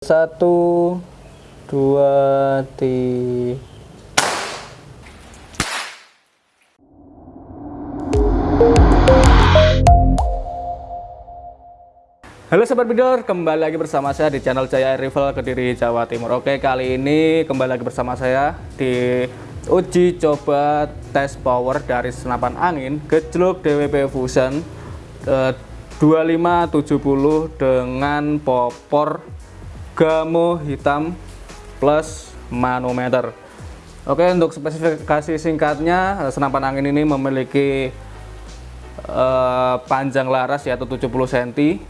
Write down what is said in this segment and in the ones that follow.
Satu, dua, tiga. Halo Sobat Bidor, kembali lagi bersama saya di channel Jaya Rival Kediri, Jawa Timur Oke, kali ini kembali lagi bersama saya di uji coba tes power dari senapan angin gejluk DWP Fusion eh, 2570 dengan popor gamo hitam plus manometer. Oke, untuk spesifikasi singkatnya, senapan angin ini memiliki eh, panjang laras yaitu 70 cm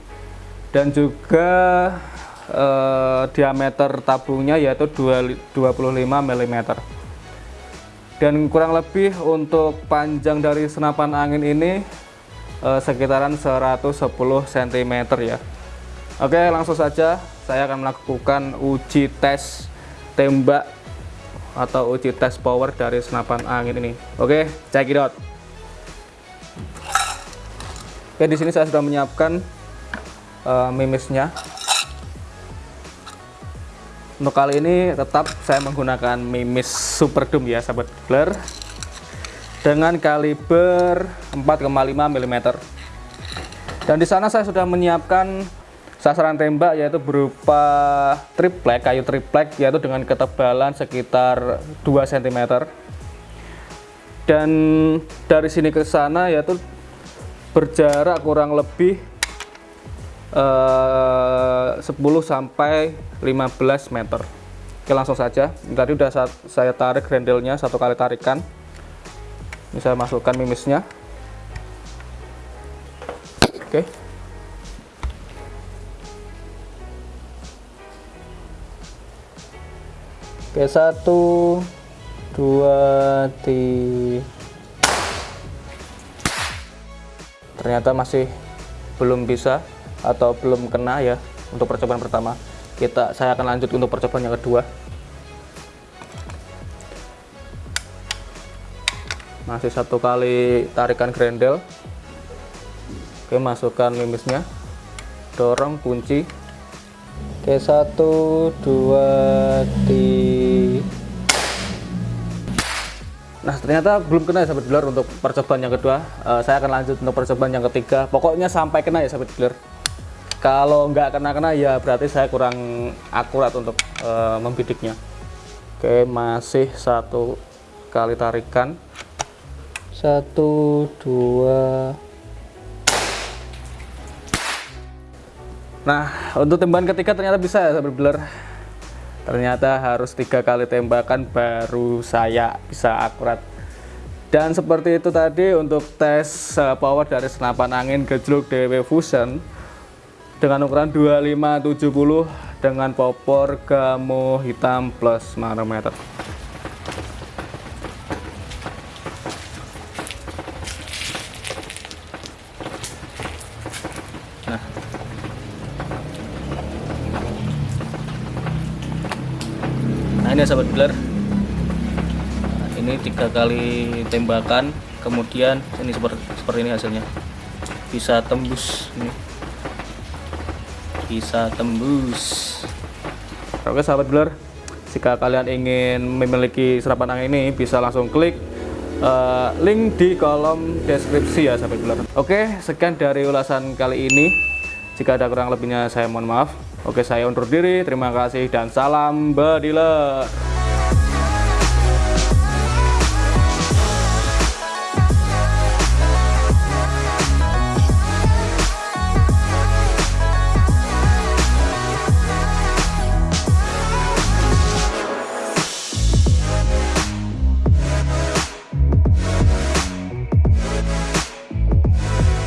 dan juga eh, diameter tabungnya yaitu 25 mm dan kurang lebih untuk panjang dari senapan angin ini eh, sekitaran 110 cm ya. Oke langsung saja saya akan melakukan uji tes tembak atau uji tes power dari senapan angin ini. Oke check it out. Oke di sini saya sudah menyiapkan uh, mimisnya. Untuk kali ini tetap saya menggunakan mimis super doom ya sahabat blur. Dengan kaliber 4,5 mm dan di sana saya sudah menyiapkan sasaran tembak yaitu berupa triplek kayu triplek yaitu dengan ketebalan sekitar 2 cm dan dari sini ke sana yaitu berjarak kurang lebih eh, 10 sampai 15 meter. Oke langsung saja. Tadi udah saya tarik grendelnya satu kali tarikan. Ini saya masukkan mimisnya. Oke Oke satu dua tiga. Ternyata masih belum bisa atau belum kena ya untuk percobaan pertama. Kita saya akan lanjut untuk percobaan yang kedua. Masih satu kali tarikan grendel. Oke masukkan mimisnya. Dorong kunci. Oke satu dua tiga Nah ternyata belum kena ya sahabat dealer untuk percobaan yang kedua. Uh, Saya akan lanjut untuk percobaan yang ketiga. Pokoknya sampai kena ya sahabat dealer kalau nggak kena-kena ya berarti saya kurang akurat untuk uh, membidiknya. Oke masih satu kali tarikan. Satu dua. Nah untuk tembakan ketiga ternyata bisa ya sahabat beler ternyata harus tiga kali tembakan baru saya bisa akurat. Dan seperti itu tadi untuk tes uh, power dari senapan angin gejluk DW Fusion dengan ukuran 2570 dengan popor gamo hitam plus manometer ini sahabat dealer nah, ini tiga kali tembakan kemudian ini seperti, seperti ini hasilnya. Bisa tembus ini. Bisa tembus. Oke sahabat blur jika kalian ingin memiliki serapan angin ini bisa langsung klik uh, link di kolom deskripsi ya sahabat blur oke sekian dari ulasan kali ini. Jika ada kurang lebihnya saya mohon maaf oke saya undur diri. Terima kasih dan salam badiler